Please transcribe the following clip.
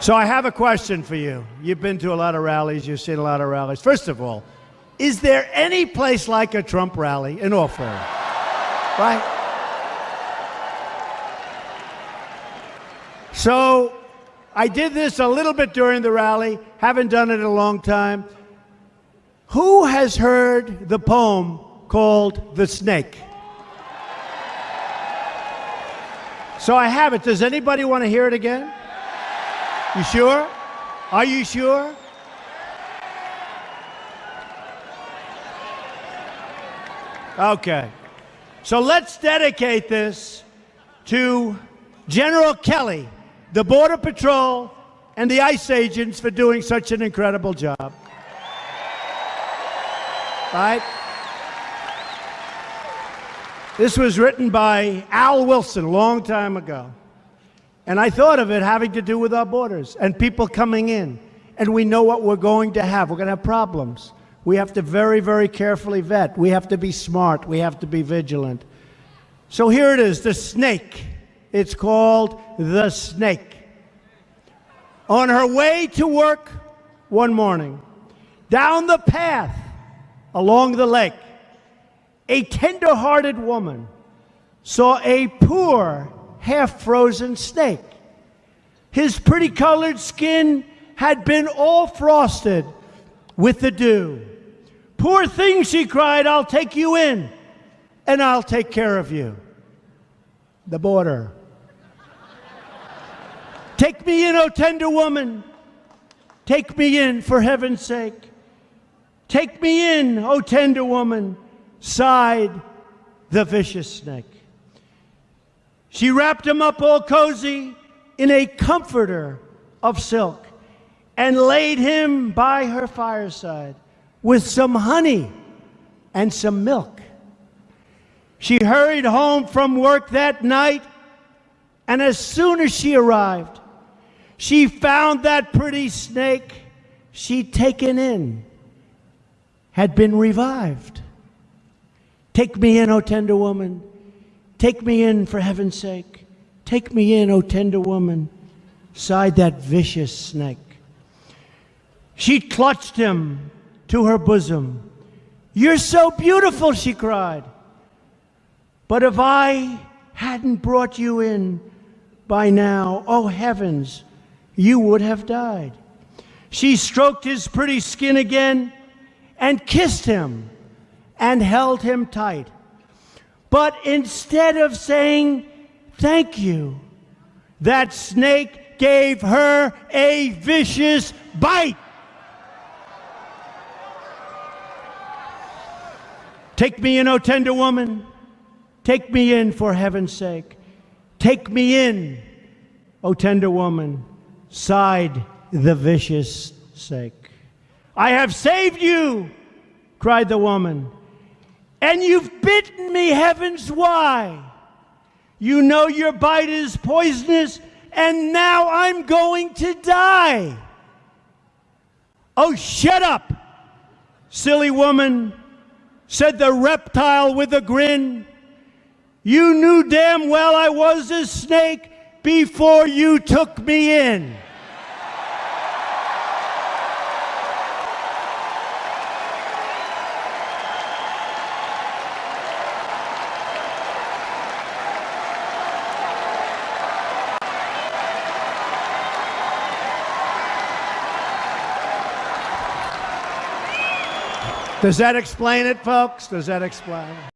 So I have a question for you. You've been to a lot of rallies, you've seen a lot of rallies. First of all, is there any place like a Trump rally in all? Right? So I did this a little bit during the rally, haven't done it in a long time. Who has heard the poem called The Snake? So I have it. Does anybody want to hear it again? You sure? Are you sure? Okay. So let's dedicate this to General Kelly, the Border Patrol, and the ICE agents for doing such an incredible job. Right? This was written by Al Wilson a long time ago. And I thought of it having to do with our borders and people coming in. And we know what we're going to have. We're going to have problems. We have to very, very carefully vet. We have to be smart. We have to be vigilant. So here it is the snake. It's called the snake. On her way to work one morning, down the path along the lake, a tender-hearted woman saw a poor, half-frozen snake. His pretty colored skin had been all frosted with the dew. Poor thing, she cried, I'll take you in and I'll take care of you. The border. take me in, O oh tender woman. Take me in, for heaven's sake. Take me in, O oh tender woman sighed the vicious snake. She wrapped him up all cozy in a comforter of silk and laid him by her fireside with some honey and some milk. She hurried home from work that night, and as soon as she arrived, she found that pretty snake she'd taken in had been revived. Take me in, O tender woman. Take me in for heaven's sake. Take me in, O tender woman, sighed that vicious snake. She clutched him to her bosom. You're so beautiful, she cried. But if I hadn't brought you in by now, oh heavens, you would have died. She stroked his pretty skin again and kissed him and held him tight. But instead of saying, Thank you, that snake gave her a vicious bite. Take me in, O tender woman. Take me in for heaven's sake. Take me in, O tender woman, sighed the vicious snake. I have saved you, cried the woman. And you've bitten me, heavens, why? You know your bite is poisonous, and now I'm going to die. Oh, shut up, silly woman, said the reptile with a grin. You knew damn well I was a snake before you took me in. Does that explain it, folks? Does that explain it?